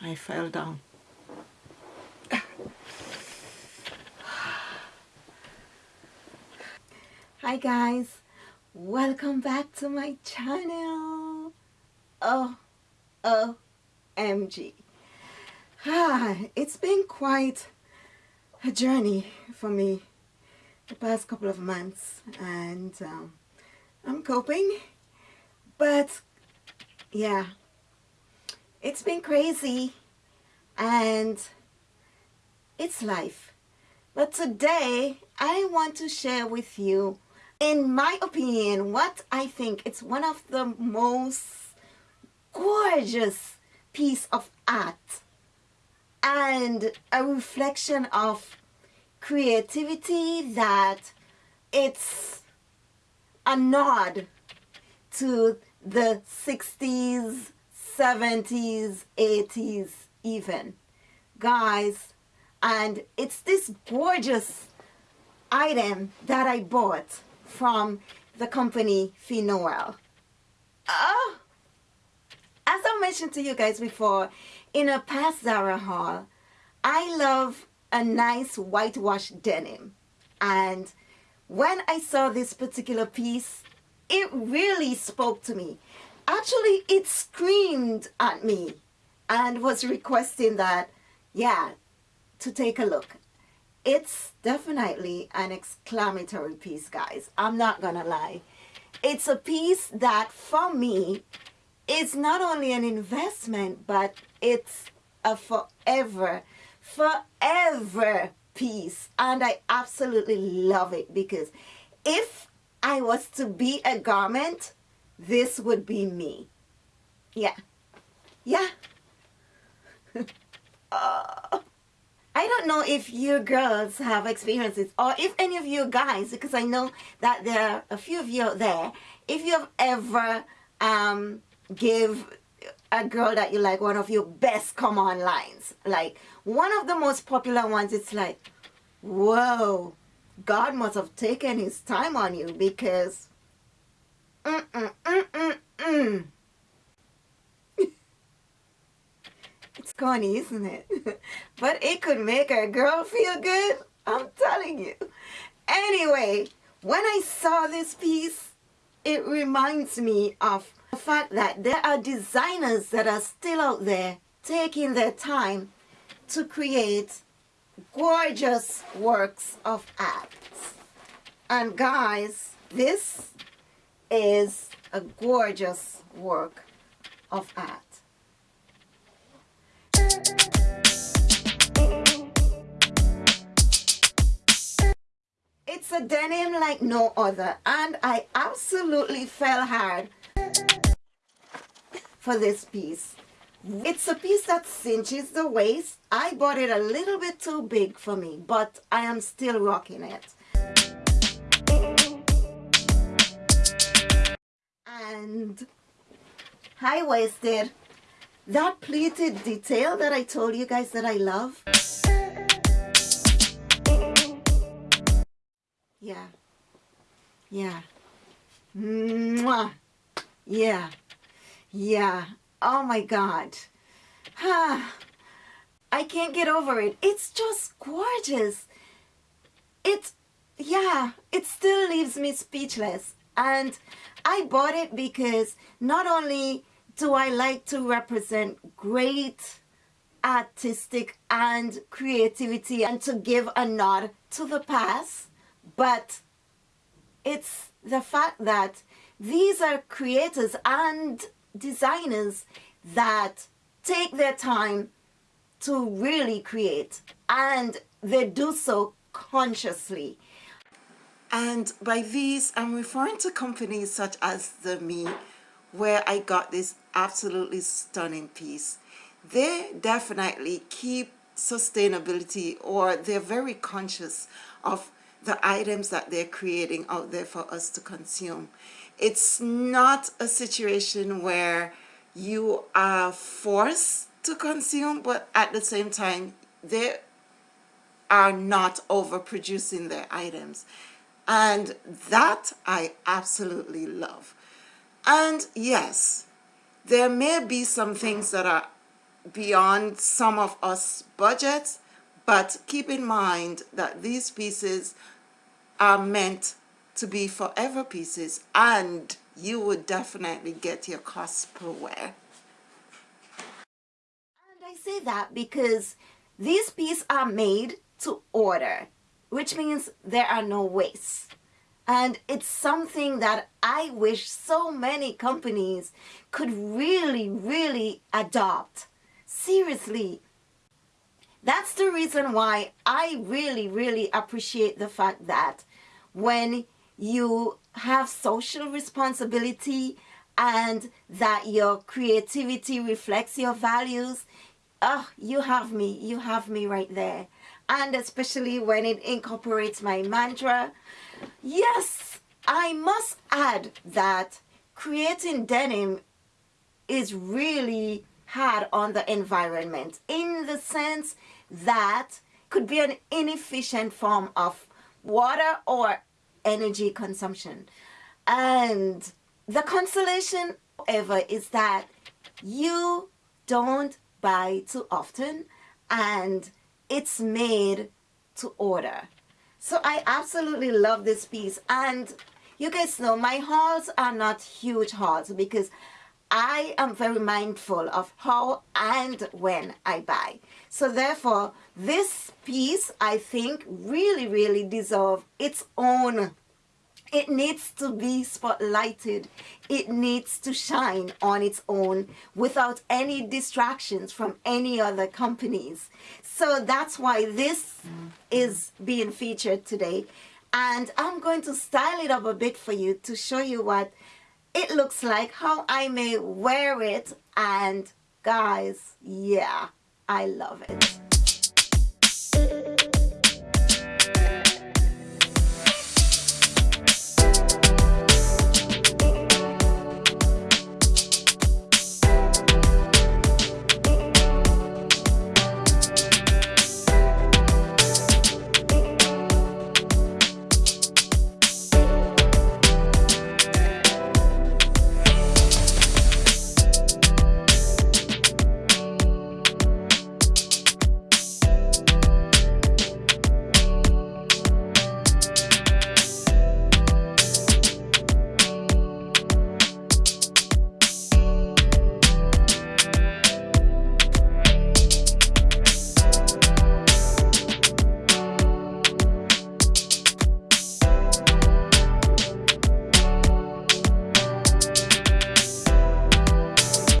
I fell down. Hi guys, welcome back to my channel. Oh, OMG. Ah, it's been quite a journey for me the past couple of months and um, I'm coping but yeah it's been crazy. And it's life. But today I want to share with you in my opinion what I think it's one of the most gorgeous piece of art and a reflection of creativity that it's a nod to the 60s, 70s, 80s even. Guys, and it's this gorgeous item that I bought from the company Finoel. Oh, as I mentioned to you guys before, in a past Zara haul, I love a nice whitewashed denim. And when I saw this particular piece, it really spoke to me. Actually, it screamed at me and was requesting that, yeah, to take a look. It's definitely an exclamatory piece, guys. I'm not gonna lie. It's a piece that, for me, is not only an investment, but it's a forever, forever piece. And I absolutely love it because if I was to be a garment, this would be me. Yeah. Yeah. uh, I don't know if you girls have experiences or if any of you guys, because I know that there are a few of you out there, if you have ever um, give a girl that you like one of your best come on lines. Like one of the most popular ones, it's like, whoa, God must have taken his time on you because it's corny, isn't it? but it could make a girl feel good. I'm telling you. Anyway, when I saw this piece, it reminds me of the fact that there are designers that are still out there taking their time to create gorgeous works of art. And guys, this is a gorgeous work of art. It's a denim like no other and I absolutely fell hard for this piece. It's a piece that cinches the waist. I bought it a little bit too big for me, but I am still rocking it. And high-waisted. That pleated detail that I told you guys that I love. Yeah. Yeah. Mwah. Yeah. Yeah. Oh my God. I can't get over it. It's just gorgeous. It, yeah, it still leaves me speechless. And I bought it because not only do I like to represent great artistic and creativity and to give a nod to the past, but it's the fact that these are creators and designers that take their time to really create and they do so consciously. And by these, I'm referring to companies such as The Me, where I got this absolutely stunning piece. They definitely keep sustainability or they're very conscious of the items that they're creating out there for us to consume. It's not a situation where you are forced to consume, but at the same time, they are not overproducing their items. And that I absolutely love. And yes, there may be some things that are beyond some of us budgets but keep in mind that these pieces are meant to be forever pieces and you would definitely get your cost per wear. And I say that because these pieces are made to order, which means there are no wastes. And it's something that I wish so many companies could really, really adopt. Seriously. That's the reason why I really, really appreciate the fact that when you have social responsibility and that your creativity reflects your values, oh, you have me, you have me right there. And especially when it incorporates my mantra, Yes, I must add that creating denim is really hard on the environment in the sense that could be an inefficient form of water or energy consumption. And the consolation, however, is that you don't buy too often and it's made to order. So I absolutely love this piece. And you guys know my hauls are not huge hauls because I am very mindful of how and when I buy. So therefore, this piece, I think, really, really deserve its own it needs to be spotlighted. It needs to shine on its own without any distractions from any other companies. So that's why this is being featured today. And I'm going to style it up a bit for you to show you what it looks like, how I may wear it. And guys, yeah, I love it.